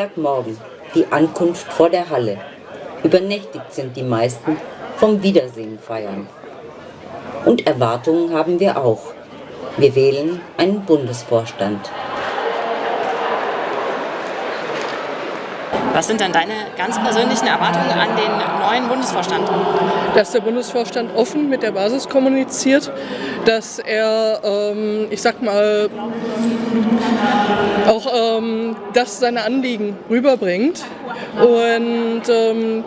Samstagmorgen die Ankunft vor der Halle. Übernächtigt sind die meisten vom Wiedersehen feiern. Und Erwartungen haben wir auch. Wir wählen einen Bundesvorstand. Was sind dann deine ganz persönlichen Erwartungen an den neuen Bundesvorstand? Dass der Bundesvorstand offen mit der Basis kommuniziert, dass er, ähm, ich sag mal, auch ähm, das seine Anliegen rüberbringt und ähm,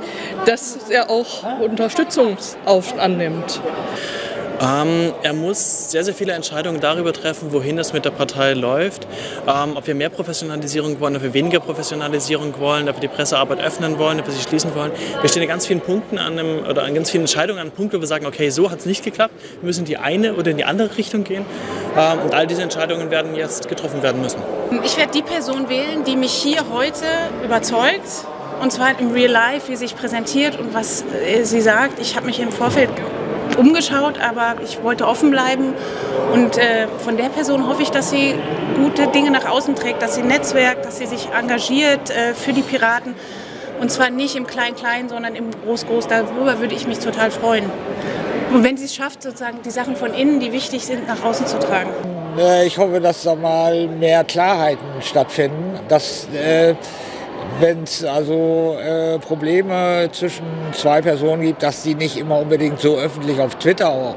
dass er auch Unterstützung annimmt. Ähm, er muss sehr, sehr viele Entscheidungen darüber treffen, wohin es mit der Partei läuft, ähm, ob wir mehr Professionalisierung wollen, ob wir weniger Professionalisierung wollen, ob wir die Pressearbeit öffnen wollen, ob wir sie schließen wollen. Wir stehen an ganz vielen Punkten an einem, oder an ganz vielen Entscheidungen an einem Punkt, wo wir sagen, okay, so hat es nicht geklappt, wir müssen in die eine oder in die andere Richtung gehen. Ähm, und all diese Entscheidungen werden jetzt getroffen werden müssen. Ich werde die Person wählen, die mich hier heute überzeugt und zwar im Real Life, wie sie sich präsentiert und was äh, sie sagt. Ich habe mich im Vorfeld umgeschaut, aber ich wollte offen bleiben. Und äh, von der Person hoffe ich, dass sie gute Dinge nach außen trägt, dass sie netzwerkt, dass sie sich engagiert äh, für die Piraten. Und zwar nicht im Klein-Klein, sondern im Groß-Groß. Darüber würde ich mich total freuen. Und wenn sie es schafft, sozusagen die Sachen von innen, die wichtig sind, nach außen zu tragen. Ich hoffe, dass da mal mehr Klarheiten stattfinden, dass äh, wenn es also äh, Probleme zwischen zwei Personen gibt, dass die nicht immer unbedingt so öffentlich auf Twitter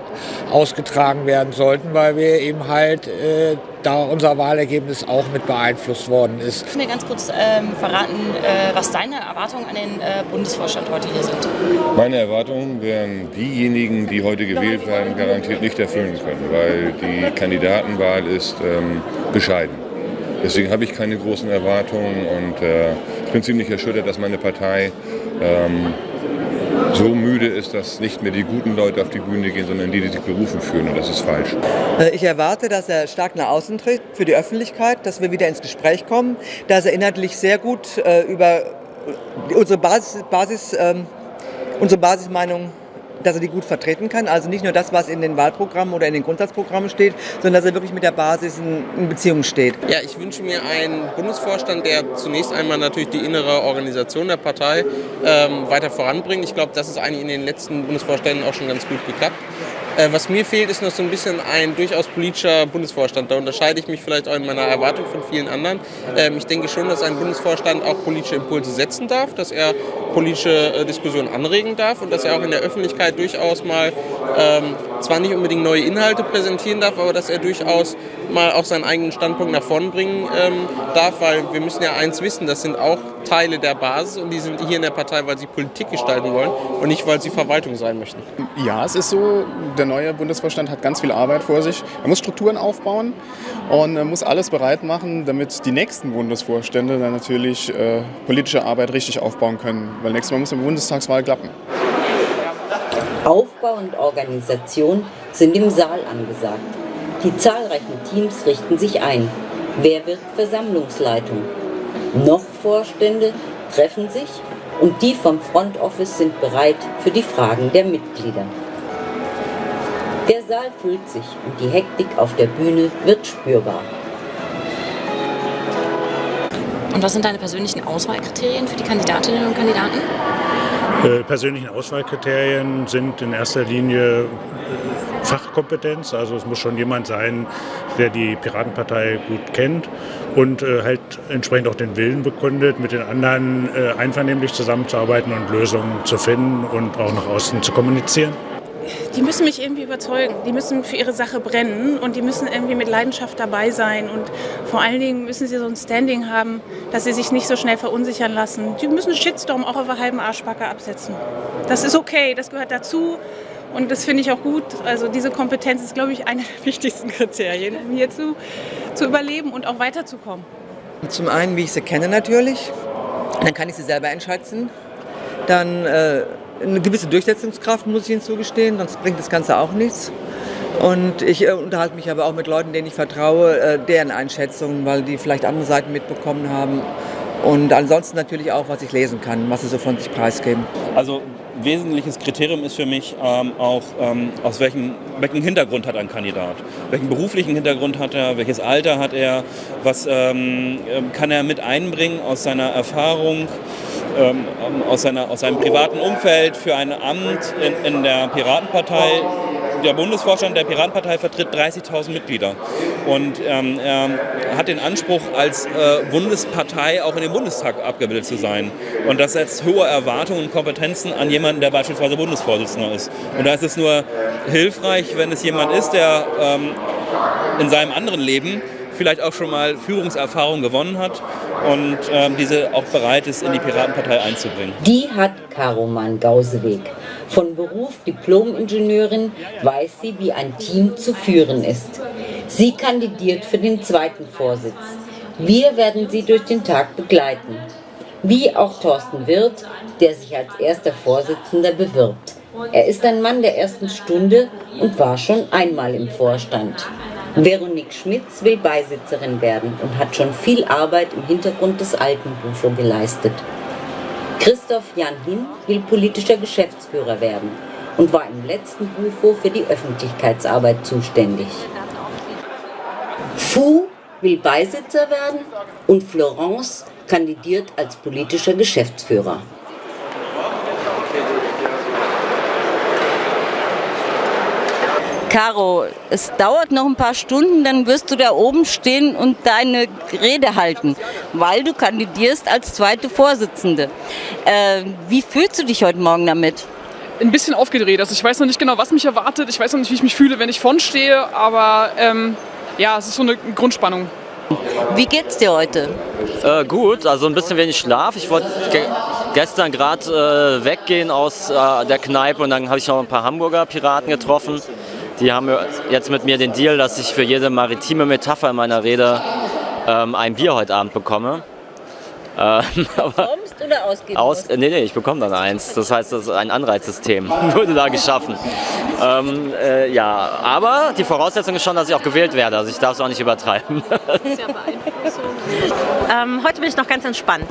ausgetragen werden sollten, weil wir eben halt äh, da unser Wahlergebnis auch mit beeinflusst worden ist. Kannst du mir ganz kurz ähm, verraten, äh, was deine Erwartungen an den äh, Bundesvorstand heute hier sind? Meine Erwartungen werden diejenigen, die heute gewählt werden, garantiert nicht erfüllen können, weil die Kandidatenwahl ist ähm, bescheiden. Deswegen habe ich keine großen Erwartungen und äh, ich bin ziemlich erschüttert, dass meine Partei ähm, so müde ist, dass nicht mehr die guten Leute auf die Bühne gehen, sondern die, die sich berufen fühlen. Und das ist falsch. Äh, ich erwarte, dass er stark nach außen tritt für die Öffentlichkeit, dass wir wieder ins Gespräch kommen, dass er inhaltlich sehr gut äh, über unsere, Basis, Basis ähm, unsere Basismeinung dass er die gut vertreten kann. Also nicht nur das, was in den Wahlprogrammen oder in den Grundsatzprogrammen steht, sondern dass er wirklich mit der Basis in, Beziehung steht. Ja, ich wünsche mir einen Bundesvorstand, der zunächst einmal natürlich die innere Organisation der Partei ähm, weiter voranbringt. Ich glaube, das ist eigentlich in den letzten Bundesvorständen auch schon ganz gut geklappt. Äh, was mir fehlt, ist noch so ein bisschen ein durchaus politischer Bundesvorstand. Da unterscheide ich mich vielleicht auch in meiner Erwartung von vielen anderen. Ähm, ich denke schon, dass ein Bundesvorstand auch politische Impulse setzen darf, dass er politische äh, Diskussionen anregen darf und dass er auch in der Öffentlichkeit durchaus mal ähm, zwar nicht unbedingt neue Inhalte präsentieren darf, aber dass er durchaus mal auch seinen eigenen Standpunkt nach vorn bringen ähm, darf, weil wir müssen ja eins wissen, das sind auch Teile der Basis und die sind hier in der Partei, weil sie Politik gestalten wollen und nicht, weil sie Verwaltung sein möchten. Ja, es ist so, der neue Bundesvorstand hat ganz viel Arbeit vor sich. Er muss Strukturen aufbauen und er muss alles bereit machen, damit die nächsten Bundesvorstände dann natürlich äh, politische Arbeit richtig aufbauen können, weil nächstes Mal muss die Bundestagswahl klappen. Aufbau und Organisation sind im Saal angesagt. Die zahlreichen Teams richten sich ein. Wer wird Versammlungsleitung? Noch Vorstände treffen sich und die vom Front Office sind bereit für die Fragen der Mitglieder. Der Saal füllt sich und die Hektik auf der Bühne wird spürbar. Und was sind deine persönlichen Auswahlkriterien für die Kandidatinnen und Kandidaten? Äh, persönlichen Auswahlkriterien sind in erster Linie äh, Fachkompetenz. Also es muss schon jemand sein, der die Piratenpartei gut kennt und äh, halt entsprechend auch den Willen bekundet, mit den anderen äh, einvernehmlich zusammenzuarbeiten und Lösungen zu finden und auch nach außen zu kommunizieren die müssen mich irgendwie überzeugen. Die müssen für ihre Sache brennen und die müssen irgendwie mit Leidenschaft dabei sein. Und vor allen Dingen müssen sie so ein Standing haben, dass sie sich nicht so schnell verunsichern lassen. Die müssen Shitstorm auch auf einer halben Arschbacke absetzen. Das ist okay, das gehört dazu. Und das finde ich auch gut. Also diese Kompetenz ist, glaube ich, eine der wichtigsten Kriterien, um hier zu, zu überleben und auch weiterzukommen. Zum einen, wie ich sie kenne natürlich. Dann kann ich sie selber einschätzen. Dann äh, eine gewisse Durchsetzungskraft, muss ich Ihnen zugestehen, sonst bringt das Ganze auch nichts. Und ich äh, unterhalte mich aber auch mit Leuten, denen ich vertraue, äh, deren Einschätzungen, weil die vielleicht andere Seiten mitbekommen haben. Und ansonsten natürlich auch, was ich lesen kann, was sie so von sich preisgeben. Also wesentliches Kriterium ist für mich ähm, auch, ähm, aus welchem, welchen Hintergrund hat ein Kandidat. Welchen beruflichen Hintergrund hat er, welches Alter hat er, was ähm, kann er mit einbringen aus seiner Erfahrung, ähm, aus, seiner, aus seinem privaten Umfeld für ein Amt in, in der Piratenpartei der Bundesvorstand der Piratenpartei vertritt 30.000 Mitglieder und ähm, er hat den Anspruch, als äh, Bundespartei auch in den Bundestag abgebildet zu sein. Und das setzt hohe Erwartungen und Kompetenzen an jemanden, der beispielsweise Bundesvorsitzender ist. Und da ist es nur hilfreich, wenn es jemand ist, der ähm, in seinem anderen Leben vielleicht auch schon mal Führungserfahrung gewonnen hat und ähm, diese auch bereit ist, in die Piratenpartei einzubringen. Die hat Karoman Gauseweg. Von Beruf Diplom-Ingenieurin weiß sie, wie ein Team zu führen ist. Sie kandidiert für den zweiten Vorsitz. Wir werden sie durch den Tag begleiten. Wie auch Thorsten Wirth, der sich als erster Vorsitzender bewirbt. Er ist ein Mann der ersten Stunde und war schon einmal im Vorstand. Veronique Schmitz will Beisitzerin werden und hat schon viel Arbeit im Hintergrund des alten Bufo geleistet. Christoph Jan Hin will politischer Geschäftsführer werden und war im letzten Bufo für die Öffentlichkeitsarbeit zuständig. Fu will Beisitzer werden und Florence kandidiert als politischer Geschäftsführer. Caro, es dauert noch ein paar Stunden, dann wirst du da oben stehen und deine Rede halten, weil du kandidierst als zweite Vorsitzende. Äh, wie fühlst du dich heute Morgen damit? Ein bisschen aufgedreht. Also ich weiß noch nicht genau, was mich erwartet. Ich weiß noch nicht, wie ich mich fühle, wenn ich vorn stehe. Aber ähm, ja, es ist so eine Grundspannung. Wie geht's dir heute? Äh, gut, also ein bisschen wenig Schlaf. Ich wollte ge gestern gerade äh, weggehen aus äh, der Kneipe und dann habe ich noch ein paar Hamburger Piraten getroffen. Die haben jetzt mit mir den Deal, dass ich für jede maritime Metapher in meiner Rede ähm, ein Bier heute Abend bekomme. Ähm, Kommst oder ausgeben aus, Nee, nee, ich bekomme dann eins. Das heißt, das ist ein Anreizsystem wurde da geschaffen. Ähm, äh, ja, aber die Voraussetzung ist schon, dass ich auch gewählt werde. Also ich darf es auch nicht übertreiben. ähm, heute bin ich noch ganz entspannt.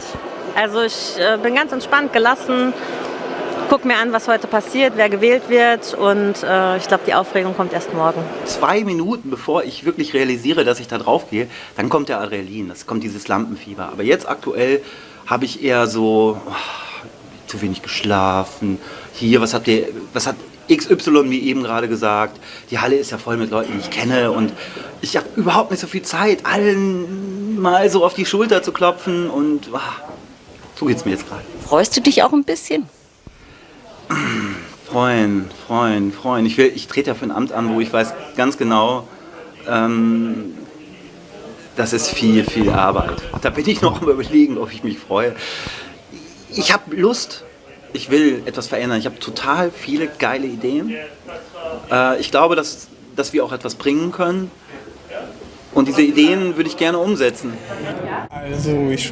Also ich äh, bin ganz entspannt, gelassen, gucke mir an, was heute passiert, wer gewählt wird und äh, ich glaube, die Aufregung kommt erst morgen. Zwei Minuten bevor ich wirklich realisiere, dass ich da drauf gehe, dann kommt der Adrenalin, das kommt dieses Lampenfieber. Aber jetzt aktuell habe ich eher so oh, zu wenig geschlafen. Hier, was habt ihr, was hat XY wie eben gerade gesagt? Die Halle ist ja voll mit Leuten, die ich kenne und ich habe überhaupt nicht so viel Zeit, allen mal so auf die Schulter zu klopfen und oh, so geht es mir jetzt gerade. Freust du dich auch ein bisschen? Freuen, freuen, freuen. Ich, ich trete ja für ein Amt an, wo ich weiß ganz genau, ähm, das ist viel, viel Arbeit. Da bin ich noch am überlegen, ob ich mich freue. Ich habe Lust, ich will etwas verändern. Ich habe total viele geile Ideen. Äh, ich glaube, dass, dass wir auch etwas bringen können. Und diese Ideen würde ich gerne umsetzen. Also ich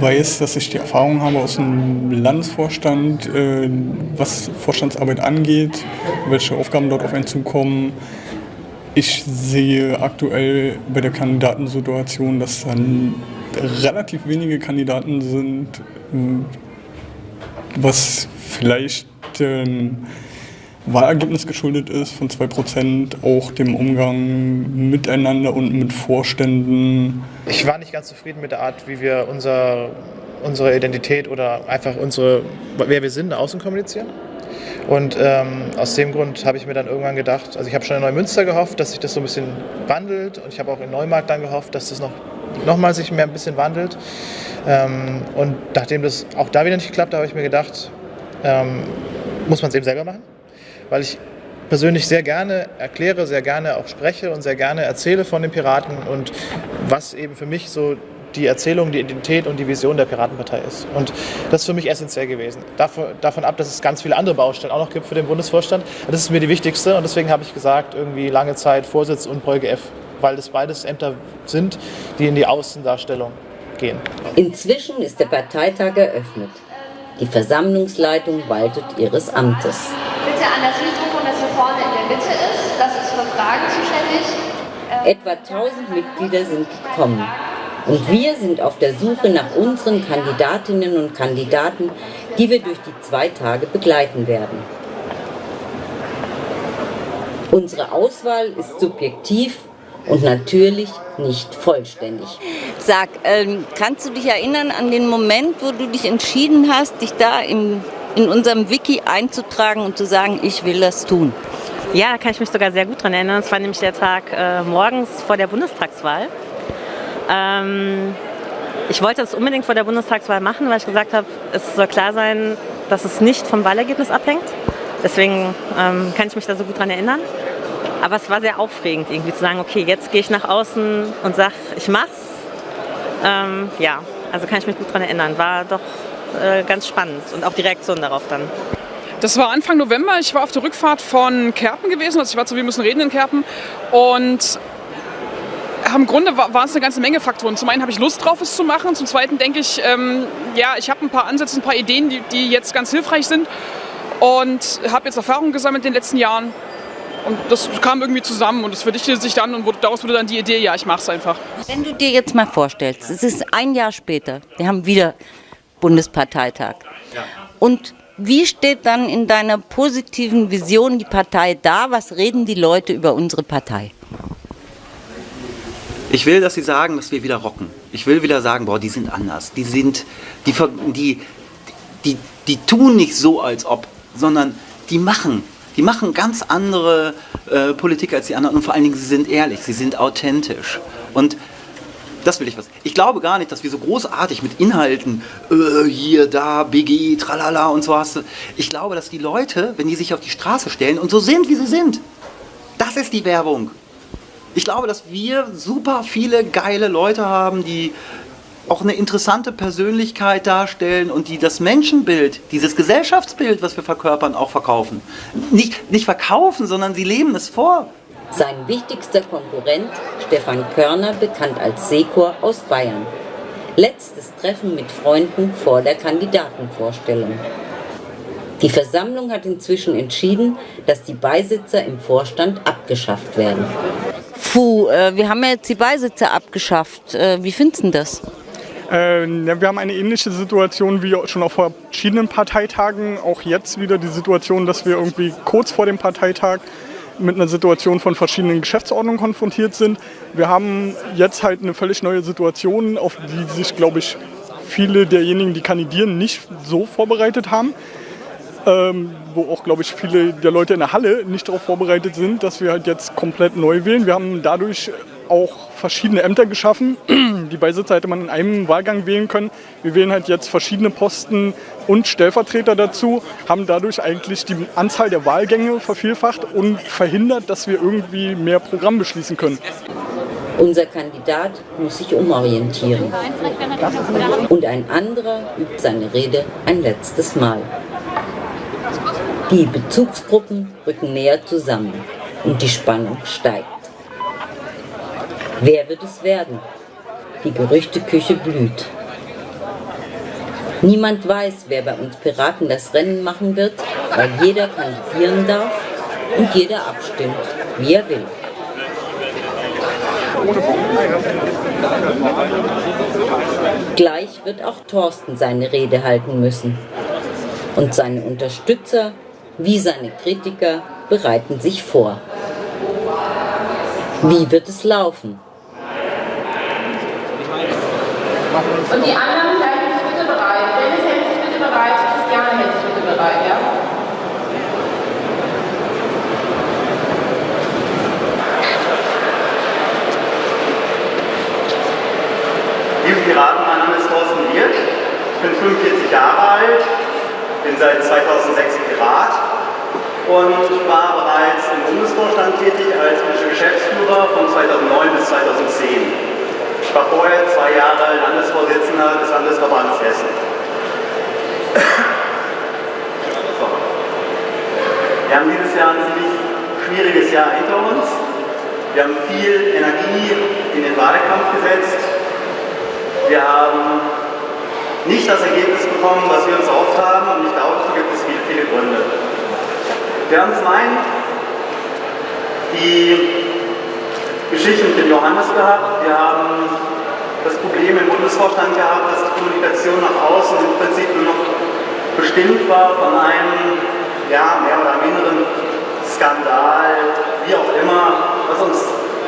weiß, dass ich die Erfahrung habe aus dem Landesvorstand, äh, was Vorstandsarbeit angeht, welche Aufgaben dort auf einen zukommen. Ich sehe aktuell bei der Kandidatensituation, dass dann relativ wenige Kandidaten sind, was vielleicht ähm, Wahlergebnis geschuldet ist von 2%, auch dem Umgang miteinander und mit Vorständen. Ich war nicht ganz zufrieden mit der Art, wie wir unser, unsere Identität oder einfach unsere, wer wir sind, nach außen kommunizieren. Und ähm, aus dem Grund habe ich mir dann irgendwann gedacht, also ich habe schon in Neumünster gehofft, dass sich das so ein bisschen wandelt und ich habe auch in Neumarkt dann gehofft, dass das noch, noch mal sich mehr ein bisschen wandelt. Ähm, und nachdem das auch da wieder nicht geklappt hat, habe ich mir gedacht, ähm, muss man es eben selber machen weil ich persönlich sehr gerne erkläre, sehr gerne auch spreche und sehr gerne erzähle von den Piraten und was eben für mich so die Erzählung, die Identität und die Vision der Piratenpartei ist. Und das ist für mich essentiell gewesen. Davon, davon ab, dass es ganz viele andere Baustellen auch noch gibt für den Bundesvorstand. Das ist mir die wichtigste und deswegen habe ich gesagt, irgendwie lange Zeit Vorsitz und Beuge F, weil das beides Ämter sind, die in die Außendarstellung gehen. Inzwischen ist der Parteitag eröffnet. Die Versammlungsleitung waltet ihres Amtes bitte an das Mikrofon, das hier vorne in der Mitte ist. Das ist für Fragen zuständig. Ähm, Etwa 1000 Mitglieder sind gekommen. Und wir sind auf der Suche nach unseren Kandidatinnen und Kandidaten, die wir durch die zwei Tage begleiten werden. Unsere Auswahl ist subjektiv und natürlich nicht vollständig. Sag, ähm, kannst du dich erinnern an den Moment, wo du dich entschieden hast, dich da im, in unserem Wiki einzutragen und zu sagen, ich will das tun? Ja, da kann ich mich sogar sehr gut dran erinnern. Es war nämlich der Tag äh, morgens vor der Bundestagswahl. Ähm, ich wollte das unbedingt vor der Bundestagswahl machen, weil ich gesagt habe, es soll klar sein, dass es nicht vom Wahlergebnis abhängt. Deswegen ähm, kann ich mich da so gut dran erinnern. Aber es war sehr aufregend, irgendwie zu sagen, okay, jetzt gehe ich nach außen und sage, ich mach's. Ähm, ja, also kann ich mich gut daran erinnern. War doch äh, ganz spannend und auch die Reaktion darauf dann. Das war Anfang November. Ich war auf der Rückfahrt von Kerpen gewesen. Also ich war zu Wir müssen reden in Kerpen. Und im Grunde waren es eine ganze Menge Faktoren. Zum einen habe ich Lust drauf, es zu machen. Zum zweiten denke ich, ähm, ja, ich habe ein paar Ansätze, ein paar Ideen, die, die jetzt ganz hilfreich sind. Und habe jetzt Erfahrungen gesammelt in den letzten Jahren. Und das kam irgendwie zusammen und es verdichtete sich dann und wurde, daraus wurde dann die Idee, ja, ich mache es einfach. Wenn du dir jetzt mal vorstellst, es ist ein Jahr später, wir haben wieder Bundesparteitag. Und wie steht dann in deiner positiven Vision die Partei da? Was reden die Leute über unsere Partei? Ich will, dass sie sagen, dass wir wieder rocken. Ich will wieder sagen, boah, die sind anders. Die sind, die, die, die, die tun nicht so, als ob, sondern die machen. Die machen ganz andere äh, Politik als die anderen und vor allen Dingen, sie sind ehrlich, sie sind authentisch. Und das will ich was. Ich glaube gar nicht, dass wir so großartig mit Inhalten, äh, hier, da, BG, tralala und so hast. Ich glaube, dass die Leute, wenn die sich auf die Straße stellen und so sind, wie sie sind, das ist die Werbung. Ich glaube, dass wir super viele geile Leute haben, die auch eine interessante Persönlichkeit darstellen und die das Menschenbild, dieses Gesellschaftsbild, was wir verkörpern, auch verkaufen. Nicht, nicht verkaufen, sondern sie leben es vor. Sein wichtigster Konkurrent, Stefan Körner, bekannt als Sekor aus Bayern. Letztes Treffen mit Freunden vor der Kandidatenvorstellung. Die Versammlung hat inzwischen entschieden, dass die Beisitzer im Vorstand abgeschafft werden. Puh, äh, wir haben ja jetzt die Beisitzer abgeschafft. Äh, wie findest du das? Äh, wir haben eine ähnliche Situation wie schon auf verschiedenen Parteitagen. Auch jetzt wieder die Situation, dass wir irgendwie kurz vor dem Parteitag mit einer Situation von verschiedenen Geschäftsordnungen konfrontiert sind. Wir haben jetzt halt eine völlig neue Situation, auf die sich, glaube ich, viele derjenigen, die kandidieren, nicht so vorbereitet haben. Ähm, wo auch, glaube ich, viele der Leute in der Halle nicht darauf vorbereitet sind, dass wir halt jetzt komplett neu wählen. Wir haben dadurch auch verschiedene Ämter geschaffen. Die Beisitzer hätte man in einem Wahlgang wählen können. Wir wählen halt jetzt verschiedene Posten und Stellvertreter dazu, haben dadurch eigentlich die Anzahl der Wahlgänge vervielfacht und verhindert, dass wir irgendwie mehr Programm beschließen können. Unser Kandidat muss sich umorientieren. Und ein anderer übt seine Rede ein letztes Mal. Die Bezugsgruppen rücken näher zusammen und die Spannung steigt. Wer wird es werden? Die Gerüchteküche blüht. Niemand weiß, wer bei uns Piraten das Rennen machen wird, weil jeder kandidieren darf und jeder abstimmt, wie er will. Gleich wird auch Thorsten seine Rede halten müssen. Und seine Unterstützer wie seine Kritiker bereiten sich vor. Wie wird es laufen? Und die anderen halten sich bitte bereit. Dennis hält sich bitte bereit. Christiane hält sich bitte bereit, ja? Liebe Piraten, mein Name ist Thorsten Wirth. Ich bin 45 Jahre alt, bin seit 2006 Pirat und war bereits im Bundesvorstand tätig als Geschäftsführer von 2009 bis 2010. Ich war vorher zwei Jahre Landesvorsitzender des Landesverbands Hessen. So. Wir haben dieses Jahr ein ziemlich schwieriges Jahr hinter uns. Wir haben viel Energie in den Wahlkampf gesetzt. Wir haben nicht das Ergebnis bekommen, was wir uns erhofft haben und ich glaube, dafür gibt es viele, viele Gründe. Wir haben zum einen die Geschichte mit dem Johannes gehabt. Wir haben das Problem im Bundesvorstand gehabt, dass die Kommunikation nach außen im Prinzip nur noch bestimmt war von einem ja, mehr oder minderen Skandal, wie auch immer, was uns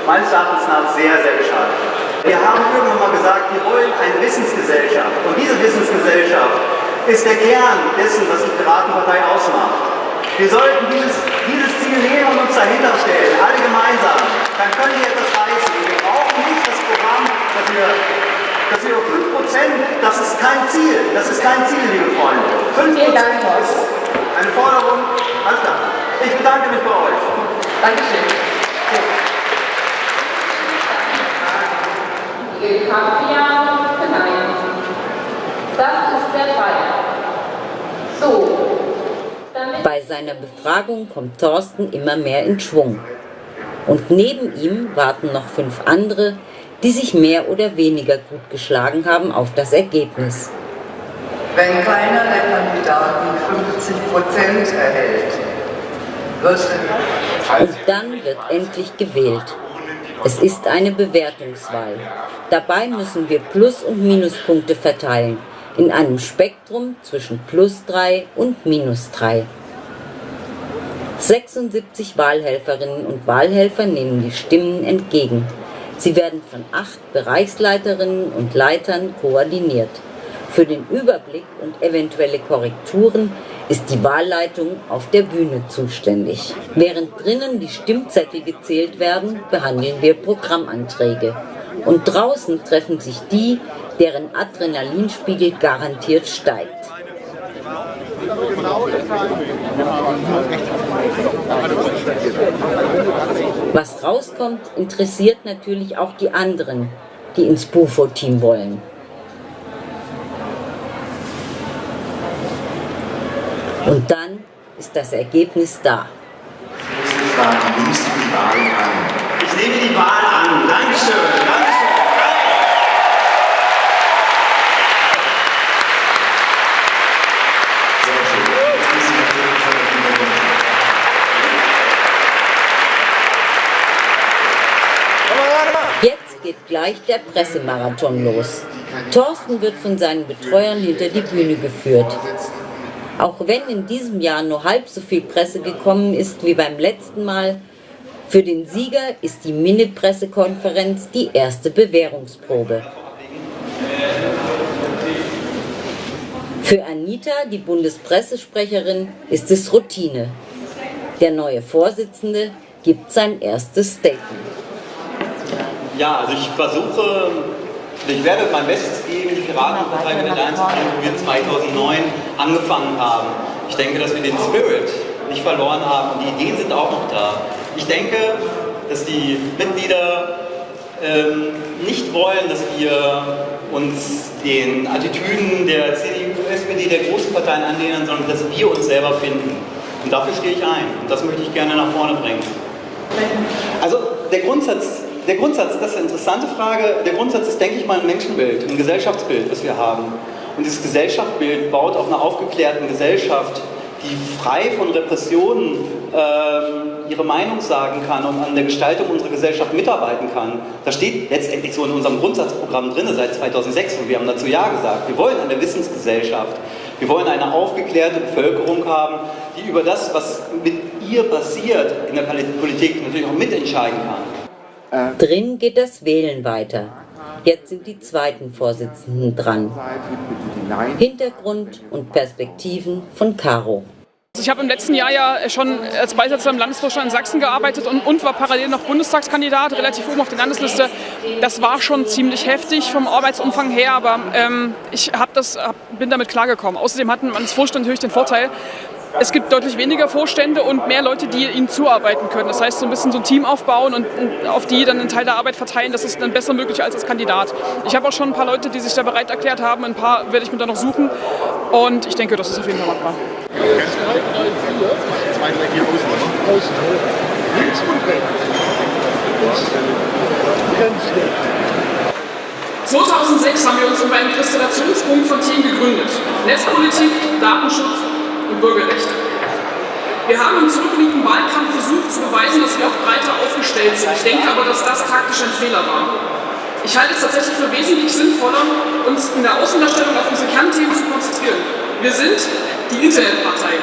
meines Erachtens nach sehr, sehr geschadet hat. Wir haben irgendwann mal gesagt, wir wollen eine Wissensgesellschaft und diese Wissensgesellschaft ist der Kern dessen, was die Piratenpartei ausmacht. Wir sollten dieses, dieses Ziel nehmen und uns dahinter stellen, alle gemeinsam. Dann können wir etwas reißen. Wir brauchen nicht das Programm, dass wir, dass wir 5%, das ist kein Ziel, das ist kein Ziel, liebe Freunde. 5% ist eine Forderung, alles klar. Ich bedanke mich bei euch. Dankeschön. Das ist der Fall. So, Bei seiner Befragung kommt Thorsten immer mehr in Schwung. Und neben ihm warten noch fünf andere, die sich mehr oder weniger gut geschlagen haben auf das Ergebnis. Wenn keiner der Kandidaten 50 Prozent erhält, wird Und dann wird endlich gewählt. Es ist eine Bewertungswahl. Dabei müssen wir Plus- und Minuspunkte verteilen, in einem Spektrum zwischen plus 3 und minus 3. 76 Wahlhelferinnen und Wahlhelfer nehmen die Stimmen entgegen. Sie werden von acht Bereichsleiterinnen und Leitern koordiniert. Für den Überblick und eventuelle Korrekturen ist die Wahlleitung auf der Bühne zuständig. Während drinnen die Stimmzettel gezählt werden, behandeln wir Programmanträge. Und draußen treffen sich die, deren Adrenalinspiegel garantiert steigt. Was rauskommt, interessiert natürlich auch die anderen, die ins Bufo-Team wollen. Und dann ist das Ergebnis da. Ich nehme die Wahl an. Dankeschön. Dankeschön. Jetzt geht gleich der Pressemarathon los. Thorsten wird von seinen Betreuern hinter die Bühne geführt. Auch wenn in diesem Jahr nur halb so viel Presse gekommen ist wie beim letzten Mal, für den Sieger ist die Mini-Pressekonferenz die erste Bewährungsprobe. Für Anita, die Bundespressesprecherin, ist es Routine. Der neue Vorsitzende gibt sein erstes Statement. Ja, also ich versuche, ich werde mein Bestes geben, die Piratenpartei wieder dahin zu bringen, wo wir 2009 angefangen haben. Ich denke, dass wir den Spirit nicht verloren haben und die Ideen sind auch noch da. Ich denke, dass die Mitglieder ähm, nicht wollen, dass wir uns den Attitüden der CDU, SPD, der großen Parteien anlehnen, sondern dass wir uns selber finden. Und dafür stehe ich ein. Und das möchte ich gerne nach vorne bringen. Also der Grundsatz, der Grundsatz, das ist eine interessante Frage. Der Grundsatz ist, denke ich mal, ein Menschenbild, ein Gesellschaftsbild, das wir haben. Und dieses Gesellschaftsbild baut auf einer aufgeklärten Gesellschaft, die frei von Repressionen ähm, ihre Meinung sagen kann und an der Gestaltung unserer Gesellschaft mitarbeiten kann. Das steht letztendlich so in unserem Grundsatzprogramm drin seit 2006 und wir haben dazu Ja gesagt. Wir wollen eine Wissensgesellschaft. Wir wollen eine aufgeklärte Bevölkerung haben, die über das, was mit ihr passiert in der Politik, natürlich auch mitentscheiden kann. Drin geht das Wählen weiter. Jetzt sind die zweiten Vorsitzenden dran. Hintergrund und Perspektiven von Caro. Ich habe im letzten Jahr ja schon als Beisatzer im Landesvorstand in Sachsen gearbeitet und, und war parallel noch Bundestagskandidat, relativ oben auf der Landesliste. Das war schon ziemlich heftig vom Arbeitsumfang her, aber ähm, ich hab das, hab, bin damit klargekommen. Außerdem hat man als Vorstand natürlich den Vorteil, es gibt deutlich weniger Vorstände und mehr Leute, die ihnen zuarbeiten können. Das heißt, so ein bisschen so ein Team aufbauen und auf die dann einen Teil der Arbeit verteilen, das ist dann besser möglich als als Kandidat. Ich habe auch schon ein paar Leute, die sich da bereit erklärt haben. Ein paar werde ich mir da noch suchen und ich denke, das ist auf jeden Fall machbar. 2006 haben wir uns über einen Konstellationspunkt von Themen gegründet. Netzpolitik, Datenschutz und Bürgerrechte. Wir haben im zurückliegenden Wahlkampf versucht zu beweisen, dass wir auch breiter aufgestellt sind. Ich denke aber, dass das taktisch ein Fehler war. Ich halte es tatsächlich für wesentlich sinnvoller, uns in der Außendarstellung auf unsere Kernthemen zu konzentrieren. Wir sind die Internetpartei.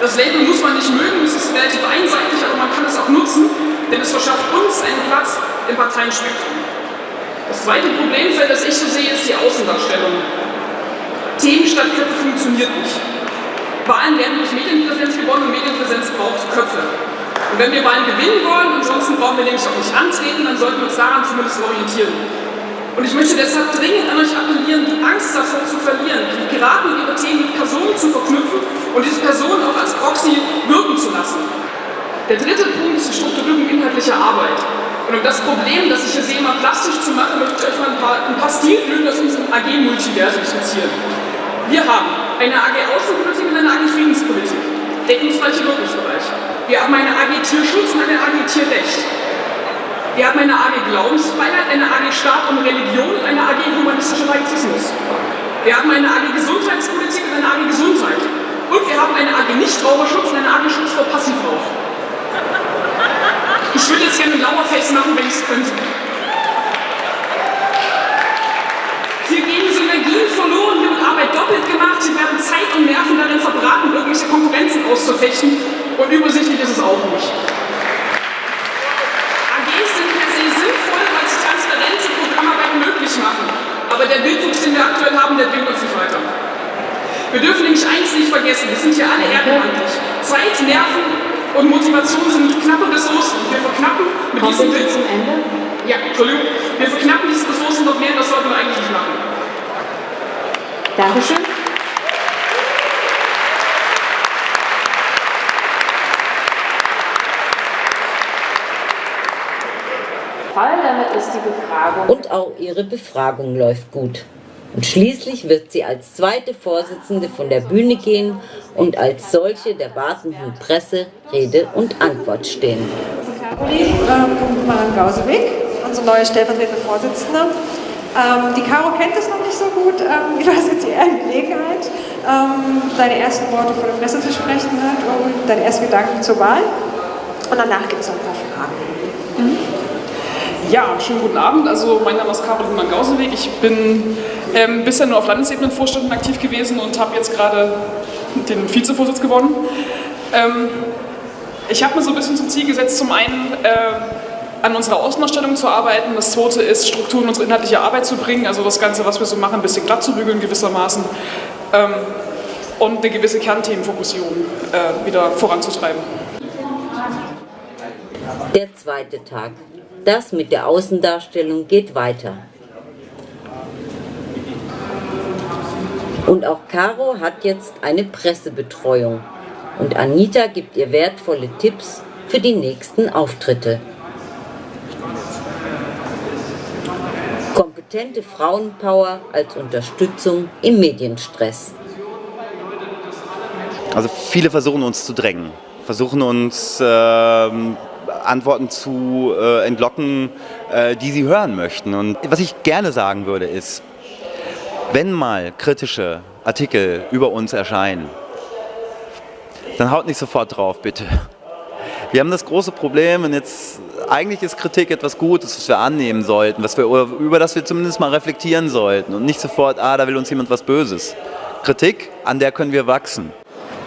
Das Label muss man nicht mögen, es ist relativ einseitig, aber man kann es auch nutzen, denn es verschafft uns einen Platz im Parteienspektrum. Das zweite Problemfeld, das ich so sehe, ist die Außendarstellung. Themen statt Köpfe funktioniert nicht. Wahlen werden durch Medienpräsenz gewonnen und Medienpräsenz braucht Köpfe. Und wenn wir Wahlen gewinnen wollen, ansonsten brauchen wir nämlich auch nicht antreten, dann sollten wir uns daran zumindest orientieren. Und ich möchte deshalb dringend an euch appellieren, die Angst davor zu verlieren, die Piraten und ihre Themen mit Personen zu verknüpfen und diese Personen auch als Proxy wirken zu lassen. Der dritte Punkt ist die Strukturierung inhaltlicher Arbeit. Und um das Problem, das ich hier sehe, mal plastisch zu machen, möchte ich euch mal ein paar, ein paar Stilblüten aus unserem AG-Multiversum skizzieren. Wir haben eine AG Außenpolitik und eine AG Friedenspolitik, deckungsgleiche Wirkungsbereiche. Wir haben eine AG Tierschutz und eine AG Tierrecht. Wir haben eine AG Glaubensfreiheit, eine AG Staat und Religion und eine AG humanistischer Laizismus. Wir haben eine AG Gesundheitspolitik und eine AG Gesundheit. Und wir haben eine AG Nichtraucherschutz und eine AG Schutz vor Passivrauch. Ich würde jetzt gerne ein Lauerface machen, wenn ich es könnte. Hier gehen Synergien verloren, hier wird Arbeit doppelt gemacht, hier werden Zeit und Nerven darin verbraten, irgendwelche Konkurrenzen auszufechten und übersichtlich ist es auch nicht. AGs sind per se sinnvoll, weil sie transparente Programmarbeit möglich machen. Aber der Wildwuchs, den wir aktuell haben, der bringt uns nicht weiter. Wir dürfen nämlich eins nicht vergessen, wir sind hier alle ehrenamtlich. Zeit, Nerven und Motivation sind knappe Ressourcen. Wir verknappen mit Kommt diesen ihr zum Ende? Ja, Entschuldigung. Wir verknappen diese Ressourcen noch mehr, das sollten wir eigentlich nicht machen. Dankeschön. Fall, damit ist die Befragung. Und auch ihre Befragung läuft gut. Und schließlich wird sie als zweite Vorsitzende von der Bühne gehen und als solche der wartenden Presse Rede und Antwort stehen. Caroline ähm, Maran-Gausewig, unsere neue stellvertretende Vorsitzende. Ähm, die Caro kennt es noch nicht so gut. Ähm, du hast jetzt die Gelegenheit, ähm, deine ersten Worte vor der Presse zu sprechen hat und deine ersten Gedanken zur Wahl. Und danach gibt es noch ein paar Fragen. Ja, schönen guten Abend. Also mein Name ist Caroline Mann-Gauseweg. Ich bin ähm, bisher nur auf Landesebene in Vorständen aktiv gewesen und habe jetzt gerade den Vizevorsitz gewonnen. Ähm, ich habe mir so ein bisschen zum Ziel gesetzt, zum einen äh, an unserer Außenausstellung zu arbeiten, das zweite ist, Strukturen in unsere inhaltliche Arbeit zu bringen, also das Ganze, was wir so machen, ein bisschen glatt zu bügeln gewissermaßen ähm, und eine gewisse Kernthemenfokussierung äh, wieder voranzutreiben. Der zweite Tag. Das mit der Außendarstellung geht weiter. Und auch Caro hat jetzt eine Pressebetreuung. Und Anita gibt ihr wertvolle Tipps für die nächsten Auftritte. Kompetente Frauenpower als Unterstützung im Medienstress. Also viele versuchen uns zu drängen, versuchen uns ähm, Antworten zu äh, entlocken, äh, die sie hören möchten. Und was ich gerne sagen würde ist, wenn mal kritische Artikel über uns erscheinen, dann haut nicht sofort drauf, bitte. Wir haben das große Problem und jetzt eigentlich ist Kritik etwas Gutes, was wir annehmen sollten, was wir, über das wir zumindest mal reflektieren sollten und nicht sofort, ah, da will uns jemand was Böses. Kritik, an der können wir wachsen.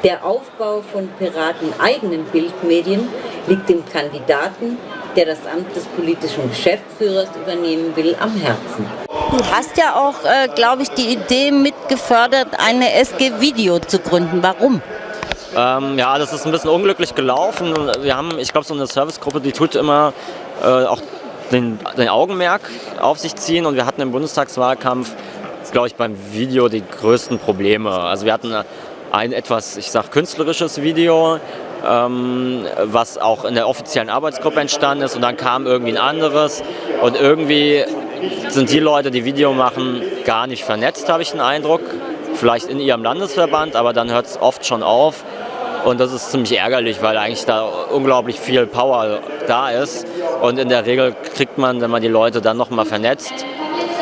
Der Aufbau von Piraten eigenen Bildmedien liegt dem Kandidaten, der das Amt des politischen Geschäftsführers übernehmen will, am Herzen. Du hast ja auch, äh, glaube ich, die Idee mitgefördert, eine SG-Video zu gründen. Warum? Ähm, ja, das ist ein bisschen unglücklich gelaufen. Wir haben, ich glaube, so eine Servicegruppe, die tut immer äh, auch den, den Augenmerk auf sich ziehen und wir hatten im Bundestagswahlkampf, glaube ich, beim Video die größten Probleme. Also wir hatten ein etwas, ich sag, künstlerisches Video, ähm, was auch in der offiziellen Arbeitsgruppe entstanden ist und dann kam irgendwie ein anderes und irgendwie sind die Leute, die Video machen, gar nicht vernetzt, habe ich den Eindruck. Vielleicht in ihrem Landesverband, aber dann hört es oft schon auf. Und das ist ziemlich ärgerlich, weil eigentlich da unglaublich viel Power da ist. Und in der Regel kriegt man, wenn man die Leute dann nochmal vernetzt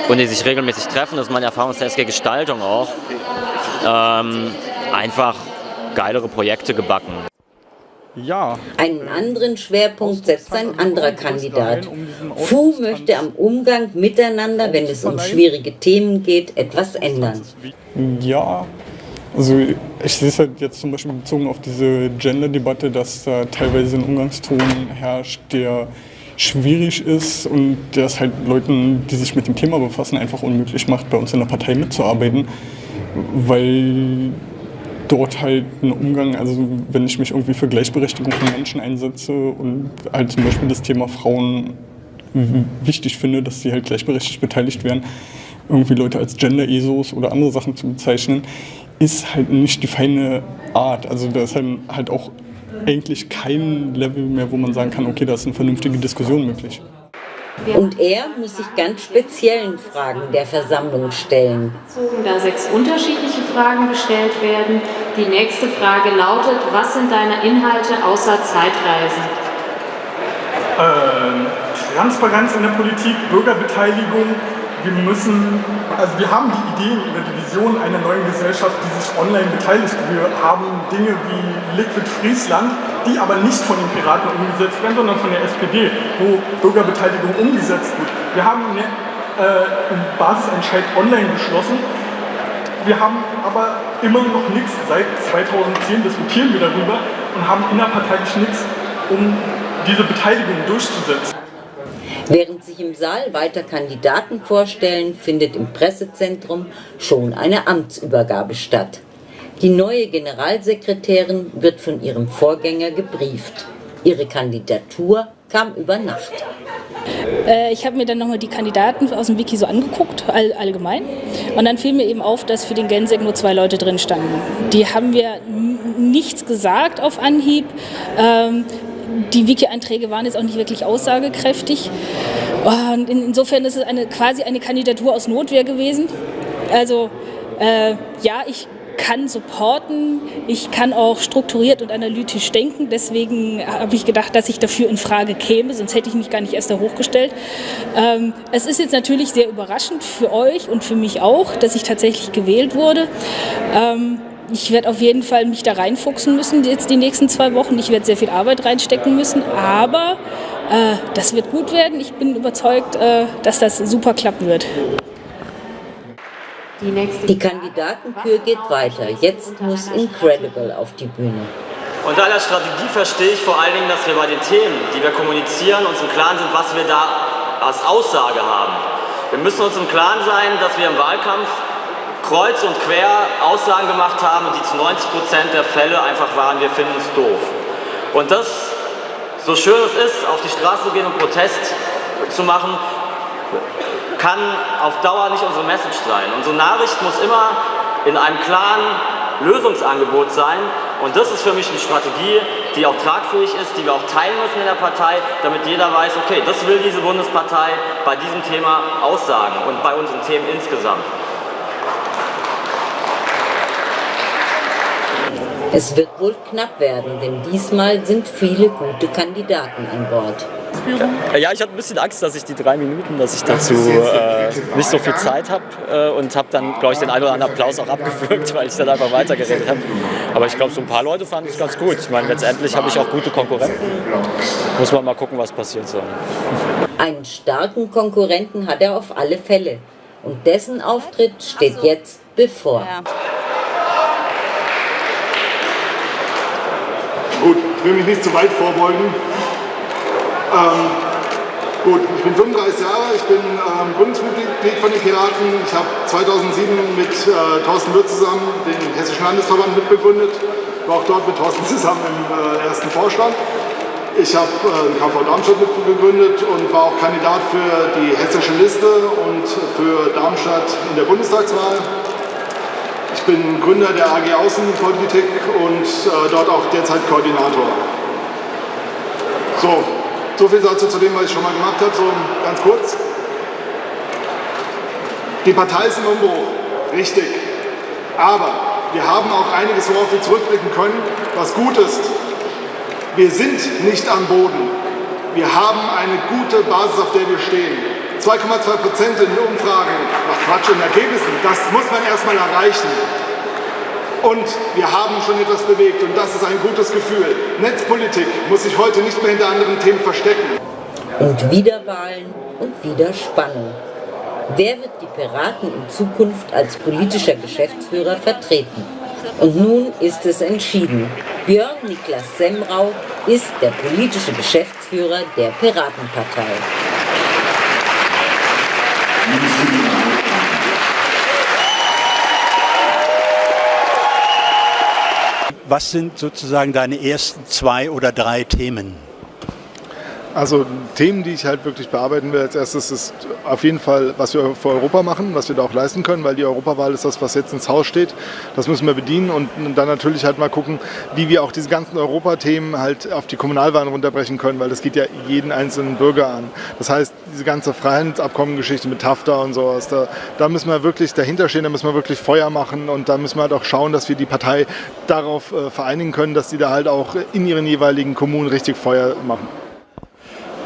und die sich regelmäßig treffen, das ist meine Erfahrung aus der SG Gestaltung auch, ähm, einfach geilere Projekte gebacken. Ja. Einen anderen Schwerpunkt setzt ein anderer Kandidat. Fu möchte am Umgang miteinander, wenn es um schwierige Themen geht, etwas ändern. Ja, also ich sehe es halt jetzt zum Beispiel bezogen auf diese Gender-Debatte, dass da teilweise ein Umgangston herrscht, der schwierig ist und der es halt Leuten, die sich mit dem Thema befassen, einfach unmöglich macht, bei uns in der Partei mitzuarbeiten, weil dort halt ein Umgang, also wenn ich mich irgendwie für Gleichberechtigung von Menschen einsetze und halt zum Beispiel das Thema Frauen wichtig finde, dass sie halt gleichberechtigt beteiligt werden, irgendwie Leute als Gender-ESOs oder andere Sachen zu bezeichnen, ist halt nicht die feine Art. Also da ist dann halt auch eigentlich kein Level mehr, wo man sagen kann, okay, da ist eine vernünftige Diskussion möglich. Und er muss sich ganz speziellen Fragen der Versammlung stellen. Da sechs unterschiedliche Fragen gestellt werden. Die nächste Frage lautet, was sind deine Inhalte außer Zeitreisen? Ähm, Transparenz in der Politik, Bürgerbeteiligung, wir müssen, also wir haben die Idee oder die Vision einer neuen Gesellschaft, die sich online beteiligt. Wir haben Dinge wie Liquid Friesland, die aber nicht von den Piraten umgesetzt werden, sondern von der SPD, wo Bürgerbeteiligung umgesetzt wird. Wir haben einen äh, Basisentscheid online beschlossen. Wir haben aber immer noch nichts. Seit 2010 diskutieren wir darüber und haben innerparteilich nichts, um diese Beteiligung durchzusetzen. Während sich im Saal weiter Kandidaten vorstellen, findet im Pressezentrum schon eine Amtsübergabe statt. Die neue Generalsekretärin wird von ihrem Vorgänger gebrieft. Ihre Kandidatur kam über Nacht. Äh, ich habe mir dann nochmal die Kandidaten aus dem Wiki so angeguckt, all, allgemein. Und dann fiel mir eben auf, dass für den Gensek nur zwei Leute drin standen. Die haben wir nichts gesagt auf Anhieb. Ähm, die Wiki-Einträge waren jetzt auch nicht wirklich aussagekräftig. Und insofern ist es eine, quasi eine Kandidatur aus Notwehr gewesen. Also äh, ja, ich kann supporten, ich kann auch strukturiert und analytisch denken. Deswegen habe ich gedacht, dass ich dafür in Frage käme, sonst hätte ich mich gar nicht erst da hochgestellt. Ähm, es ist jetzt natürlich sehr überraschend für euch und für mich auch, dass ich tatsächlich gewählt wurde. Ähm, ich werde auf jeden Fall mich da reinfuchsen müssen jetzt die nächsten zwei Wochen. Ich werde sehr viel Arbeit reinstecken müssen, aber äh, das wird gut werden. Ich bin überzeugt, äh, dass das super klappen wird. Die, die Kandidatenkür geht weiter. Jetzt muss Incredible auf die Bühne. Unter aller Strategie verstehe ich vor allen Dingen, dass wir bei den Themen, die wir kommunizieren, uns im Klaren sind, was wir da als Aussage haben. Wir müssen uns im Klaren sein, dass wir im Wahlkampf kreuz und quer Aussagen gemacht haben, die zu 90 Prozent der Fälle einfach waren, wir finden es doof. Und das, so schön es ist, auf die Straße zu gehen und Protest zu machen, kann auf Dauer nicht unsere Message sein. Unsere Nachricht muss immer in einem klaren Lösungsangebot sein. Und das ist für mich eine Strategie, die auch tragfähig ist, die wir auch teilen müssen in der Partei, damit jeder weiß, okay, das will diese Bundespartei bei diesem Thema aussagen und bei unseren Themen insgesamt. Es wird wohl knapp werden, denn diesmal sind viele gute Kandidaten an Bord. Ja, ich hatte ein bisschen Angst, dass ich die drei Minuten, dass ich dazu äh, nicht so viel Zeit habe äh, und habe dann, glaube ich, den einen oder anderen Applaus auch abgewürgt, weil ich dann einfach weitergeredet habe. Aber ich glaube, so ein paar Leute fanden es ganz gut. Ich meine, letztendlich habe ich auch gute Konkurrenten. Muss man mal gucken, was passiert. So. Einen starken Konkurrenten hat er auf alle Fälle. Und dessen Auftritt steht jetzt bevor. Ja. Gut, ich will mich nicht zu weit vorbeugen. Ähm, gut, ich bin 35 Jahre, ich bin ähm, Gründungsmitglied von den Piraten. Ich habe 2007 mit äh, Thorsten Wirth zusammen den Hessischen Landesverband mitbegründet. War auch dort mit Thorsten zusammen im äh, ersten Vorstand. Ich habe äh, den KV Darmstadt mitgegründet und war auch Kandidat für die hessische Liste und für Darmstadt in der Bundestagswahl. Ich bin Gründer der AG Außenpolitik und äh, dort auch derzeit Koordinator. So, so viel dazu zu dem, was ich schon mal gemacht habe, so ganz kurz. Die Partei ist im Umbruch, richtig. Aber wir haben auch einiges, worauf wir zurückblicken können, was gut ist. Wir sind nicht am Boden. Wir haben eine gute Basis, auf der wir stehen. 2,2 Prozent in Umfragen, ach Quatsch, in Ergebnissen, das muss man erstmal erreichen. Und wir haben schon etwas bewegt und das ist ein gutes Gefühl. Netzpolitik muss sich heute nicht mehr hinter anderen Themen verstecken. Und wieder Wahlen und wieder Spannung. Wer wird die Piraten in Zukunft als politischer Geschäftsführer vertreten? Und nun ist es entschieden. Björn Niklas Semrau ist der politische Geschäftsführer der Piratenpartei. Was sind sozusagen deine ersten zwei oder drei Themen? Also Themen, die ich halt wirklich bearbeiten will als erstes, ist auf jeden Fall, was wir für Europa machen, was wir da auch leisten können, weil die Europawahl ist das, was jetzt ins Haus steht. Das müssen wir bedienen und dann natürlich halt mal gucken, wie wir auch diese ganzen Europathemen halt auf die Kommunalwahlen runterbrechen können, weil das geht ja jeden einzelnen Bürger an. Das heißt, diese ganze Freihandelsabkommengeschichte mit TAFTA und sowas, da, da müssen wir wirklich dahinter stehen, da müssen wir wirklich Feuer machen und da müssen wir halt auch schauen, dass wir die Partei darauf äh, vereinigen können, dass die da halt auch in ihren jeweiligen Kommunen richtig Feuer machen.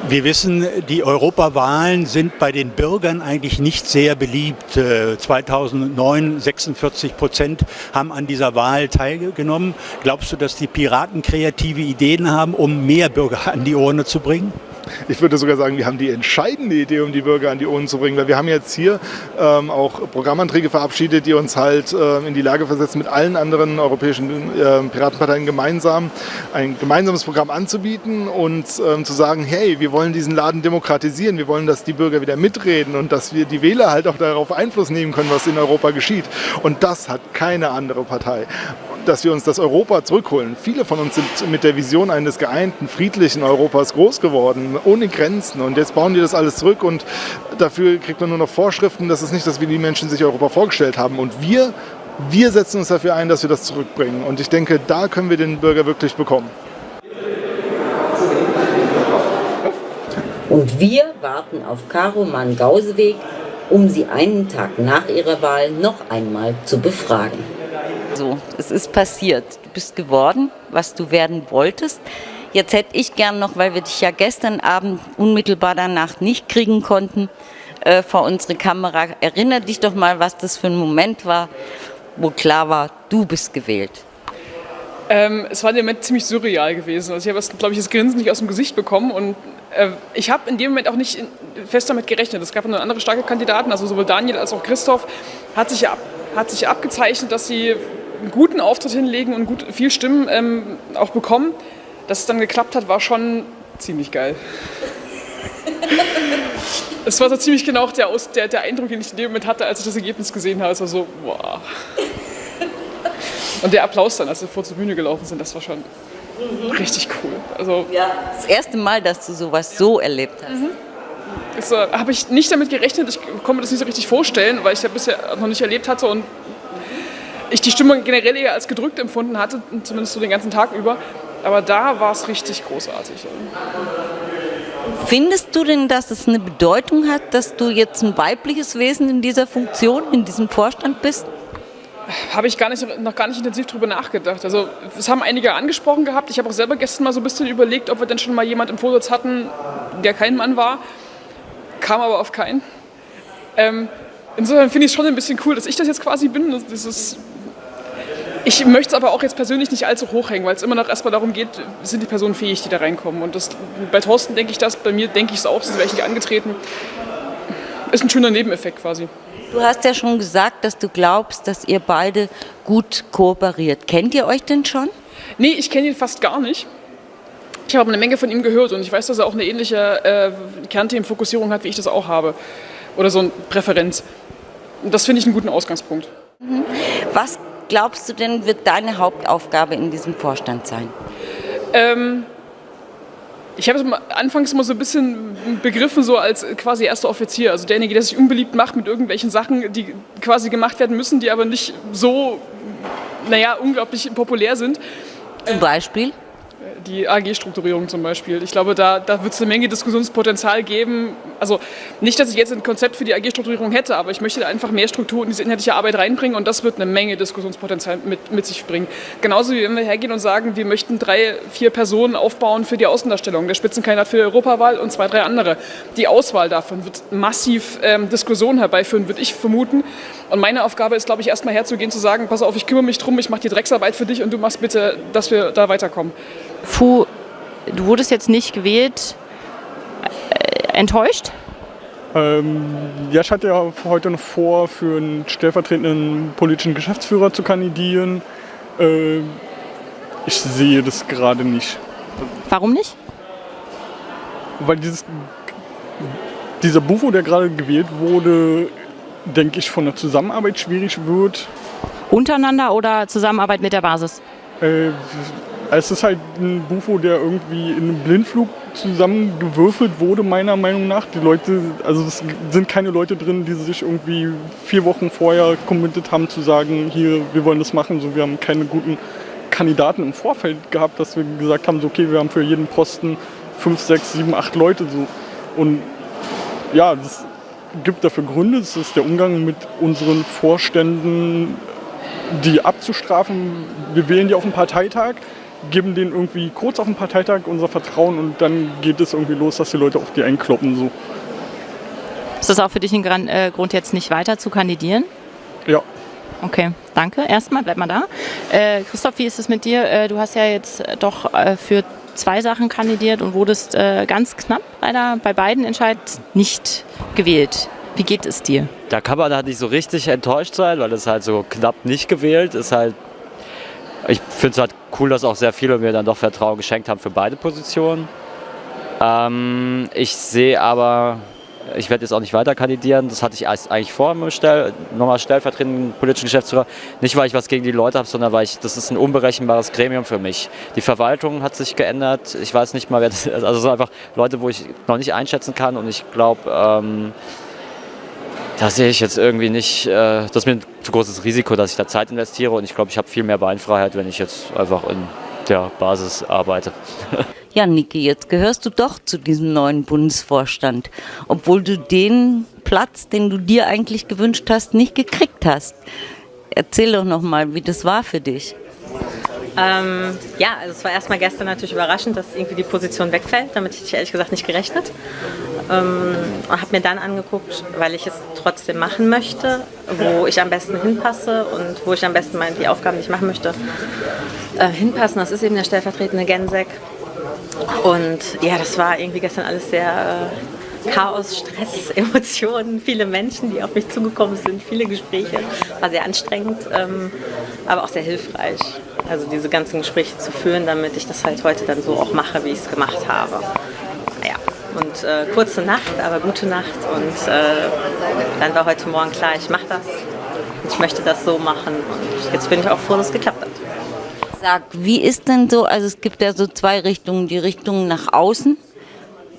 Wir wissen, die Europawahlen sind bei den Bürgern eigentlich nicht sehr beliebt. 2009 46 Prozent haben an dieser Wahl teilgenommen. Glaubst du, dass die Piraten kreative Ideen haben, um mehr Bürger an die Urne zu bringen? Ich würde sogar sagen, wir haben die entscheidende Idee, um die Bürger an die Ohren zu bringen. Weil wir haben jetzt hier ähm, auch Programmanträge verabschiedet, die uns halt äh, in die Lage versetzen, mit allen anderen europäischen äh, Piratenparteien gemeinsam ein gemeinsames Programm anzubieten und ähm, zu sagen, hey, wir wollen diesen Laden demokratisieren, wir wollen, dass die Bürger wieder mitreden und dass wir die Wähler halt auch darauf Einfluss nehmen können, was in Europa geschieht. Und das hat keine andere Partei dass wir uns das Europa zurückholen. Viele von uns sind mit der Vision eines geeinten, friedlichen Europas groß geworden, ohne Grenzen. Und jetzt bauen die das alles zurück und dafür kriegt man nur noch Vorschriften. Das ist nicht das, wie die Menschen sich Europa vorgestellt haben. Und wir, wir setzen uns dafür ein, dass wir das zurückbringen. Und ich denke, da können wir den Bürger wirklich bekommen. Und wir warten auf Caro Mann-Gauseweg, um sie einen Tag nach ihrer Wahl noch einmal zu befragen. So, es ist passiert. Du bist geworden, was du werden wolltest. Jetzt hätte ich gern noch, weil wir dich ja gestern Abend unmittelbar danach nicht kriegen konnten, äh, vor unsere Kamera. Erinner dich doch mal, was das für ein Moment war, wo klar war, du bist gewählt. Ähm, es war im Moment ziemlich surreal gewesen. Also ich habe, glaube ich, das Grinsen nicht aus dem Gesicht bekommen und äh, ich habe in dem Moment auch nicht fest damit gerechnet. Es gab noch andere starke Kandidaten, also sowohl Daniel als auch Christoph hat sich, ab, hat sich abgezeichnet, dass sie einen guten Auftritt hinlegen und gut, viel Stimmen ähm, auch bekommen. Dass es dann geklappt hat, war schon ziemlich geil. Es war so ziemlich genau der, der, der, Eindruck, den ich in dem Moment hatte, als ich das Ergebnis gesehen habe. Es war so, wow. Und der Applaus dann, als wir vor zur Bühne gelaufen sind, das war schon mhm. richtig cool. Also, ja, das erste Mal, dass du sowas so erlebt hast. Mhm. Das äh, habe ich nicht damit gerechnet. Ich konnte mir das nicht so richtig vorstellen, weil ich ja bisher noch nicht erlebt hatte und ich die Stimmung generell eher als gedrückt empfunden hatte, zumindest so den ganzen Tag über. Aber da war es richtig großartig. Findest du denn, dass es eine Bedeutung hat, dass du jetzt ein weibliches Wesen in dieser Funktion, in diesem Vorstand bist? Habe ich gar nicht, noch gar nicht intensiv darüber nachgedacht. Also es haben einige angesprochen gehabt. Ich habe auch selber gestern mal so ein bisschen überlegt, ob wir denn schon mal jemand im Vorsitz hatten, der kein Mann war. Kam aber auf keinen. Ähm, insofern finde ich es schon ein bisschen cool, dass ich das jetzt quasi bin. Das ist ich möchte es aber auch jetzt persönlich nicht allzu hoch hängen, weil es immer noch erstmal darum geht, sind die Personen fähig, die da reinkommen. Und das, bei Thorsten denke ich das, bei mir denke ich es auch, sonst wäre ich nicht angetreten. Ist ein schöner Nebeneffekt quasi. Du hast ja schon gesagt, dass du glaubst, dass ihr beide gut kooperiert. Kennt ihr euch denn schon? Nee, ich kenne ihn fast gar nicht. Ich habe eine Menge von ihm gehört und ich weiß, dass er auch eine ähnliche äh, Kernthemenfokussierung hat, wie ich das auch habe. Oder so eine Präferenz. Und das finde ich einen guten Ausgangspunkt. Mhm. Was glaubst du denn, wird deine Hauptaufgabe in diesem Vorstand sein? Ähm, ich habe es anfangs immer so ein bisschen begriffen, so als quasi erster Offizier, also derjenige, der sich unbeliebt macht mit irgendwelchen Sachen, die quasi gemacht werden müssen, die aber nicht so, naja, unglaublich populär sind. Zum Beispiel? Die AG-Strukturierung zum Beispiel. Ich glaube, da, da wird es eine Menge Diskussionspotenzial geben. Also nicht, dass ich jetzt ein Konzept für die AG-Strukturierung hätte, aber ich möchte da einfach mehr Struktur in diese inhaltliche Arbeit reinbringen und das wird eine Menge Diskussionspotenzial mit, mit sich bringen. Genauso wie wenn wir hergehen und sagen, wir möchten drei, vier Personen aufbauen für die Außendarstellung, der Spitzenkandidat für die Europawahl und zwei, drei andere. Die Auswahl davon wird massiv ähm, Diskussionen herbeiführen, würde ich vermuten. Und meine Aufgabe ist, glaube ich, erstmal herzugehen, zu sagen, pass auf, ich kümmere mich drum, ich mache die Drecksarbeit für dich und du machst bitte, dass wir da weiterkommen. Fu, du wurdest jetzt nicht gewählt. Äh, enttäuscht? Ähm, ja, ich hatte ja heute noch vor, für einen stellvertretenden politischen Geschäftsführer zu kandidieren. Äh, ich sehe das gerade nicht. Warum nicht? Weil dieses, dieser Bufo, der gerade gewählt wurde, denke ich, von der Zusammenarbeit schwierig wird. Untereinander oder Zusammenarbeit mit der Basis? Äh, es ist halt ein Bufo, der irgendwie in einem Blindflug zusammengewürfelt wurde, meiner Meinung nach. Die Leute, also es sind keine Leute drin, die sich irgendwie vier Wochen vorher committed haben zu sagen, hier, wir wollen das machen. So, wir haben keine guten Kandidaten im Vorfeld gehabt, dass wir gesagt haben, so, okay, wir haben für jeden Posten fünf, sechs, sieben, acht Leute. So. Und ja, das gibt dafür Gründe. Das ist der Umgang mit unseren Vorständen, die abzustrafen. Wir wählen die auf dem Parteitag, geben denen irgendwie kurz auf dem Parteitag unser Vertrauen und dann geht es irgendwie los, dass die Leute auf die einkloppen. So. Ist das auch für dich ein äh, Grund, jetzt nicht weiter zu kandidieren? Ja. Okay, danke. Erstmal, bleib mal da. Äh, Christoph, wie ist es mit dir? Äh, du hast ja jetzt äh, doch äh, für zwei Sachen kandidiert und wurdest äh, ganz knapp leider bei beiden Entscheid nicht gewählt. Wie geht es dir? Da kann man halt nicht so richtig enttäuscht sein, weil es halt so knapp nicht gewählt ist. Halt, ich finde es halt cool, dass auch sehr viele mir dann doch Vertrauen geschenkt haben für beide Positionen. Ähm, ich sehe aber, ich werde jetzt auch nicht weiter kandidieren. Das hatte ich eigentlich vor, Stell, nochmal stellvertretenden politischen Geschäftsführer. Nicht, weil ich was gegen die Leute habe, sondern weil ich, das ist ein unberechenbares Gremium für mich. Die Verwaltung hat sich geändert. Ich weiß nicht mal, wer das ist. Also es sind einfach Leute, wo ich noch nicht einschätzen kann. Und ich glaube, ähm, da sehe ich jetzt irgendwie nicht, äh, das ist mir ein zu großes Risiko, dass ich da Zeit investiere. Und ich glaube, ich habe viel mehr Beinfreiheit, wenn ich jetzt einfach in der Basis arbeite. Ja, Niki, jetzt gehörst du doch zu diesem neuen Bundesvorstand, obwohl du den Platz, den du dir eigentlich gewünscht hast, nicht gekriegt hast. Erzähl doch noch mal, wie das war für dich. Ähm, ja, also es war erstmal gestern natürlich überraschend, dass irgendwie die Position wegfällt. Damit hätte ich ehrlich gesagt nicht gerechnet. Ähm, und habe mir dann angeguckt, weil ich es trotzdem machen möchte, wo ich am besten hinpasse und wo ich am besten meine, die Aufgaben, die ich machen möchte, äh, hinpassen. Das ist eben der stellvertretende Gensek. Und ja, das war irgendwie gestern alles sehr äh, Chaos, Stress, Emotionen, viele Menschen, die auf mich zugekommen sind, viele Gespräche. War sehr anstrengend, ähm, aber auch sehr hilfreich. Also diese ganzen Gespräche zu führen, damit ich das halt heute dann so auch mache, wie ich es gemacht habe. Ja, und äh, kurze Nacht, aber gute Nacht. Und äh, dann war heute Morgen klar, ich mache das. Ich möchte das so machen. Und jetzt bin ich auch froh, dass es geklappt hat. Sag, wie ist denn so, also es gibt ja so zwei Richtungen, die Richtung nach außen,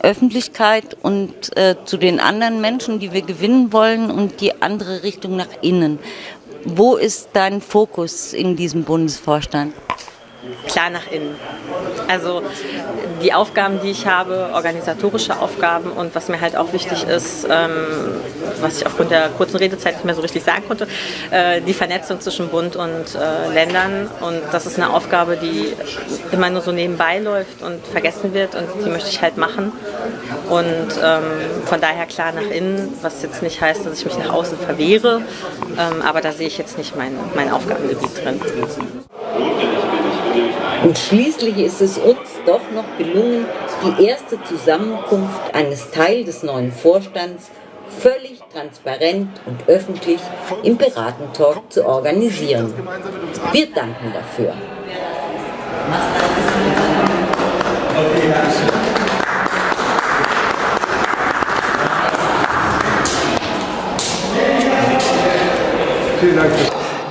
Öffentlichkeit und äh, zu den anderen Menschen, die wir gewinnen wollen und die andere Richtung nach innen. Wo ist dein Fokus in diesem Bundesvorstand? Klar nach innen. Also die Aufgaben, die ich habe, organisatorische Aufgaben und was mir halt auch wichtig ist, ähm, was ich aufgrund der kurzen Redezeit nicht mehr so richtig sagen konnte, äh, die Vernetzung zwischen Bund und äh, Ländern. Und das ist eine Aufgabe, die immer nur so nebenbei läuft und vergessen wird und die möchte ich halt machen. Und ähm, von daher klar nach innen, was jetzt nicht heißt, dass ich mich nach außen verwehre, ähm, aber da sehe ich jetzt nicht mein, mein Aufgabengebiet drin. Und schließlich ist es uns doch noch gelungen, die erste Zusammenkunft eines Teil des neuen Vorstands völlig transparent und öffentlich im Piratentalk zu organisieren. Wir danken dafür.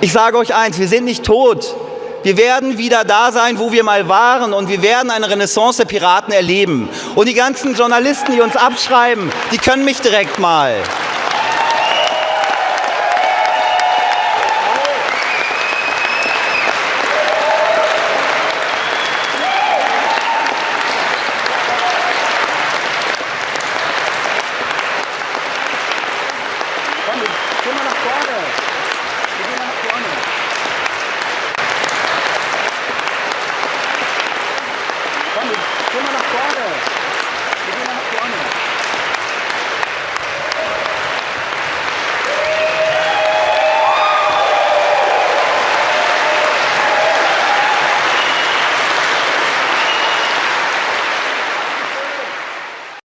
Ich sage euch eins, wir sind nicht tot. Wir werden wieder da sein, wo wir mal waren und wir werden eine Renaissance der Piraten erleben. Und die ganzen Journalisten, die uns abschreiben, die können mich direkt mal.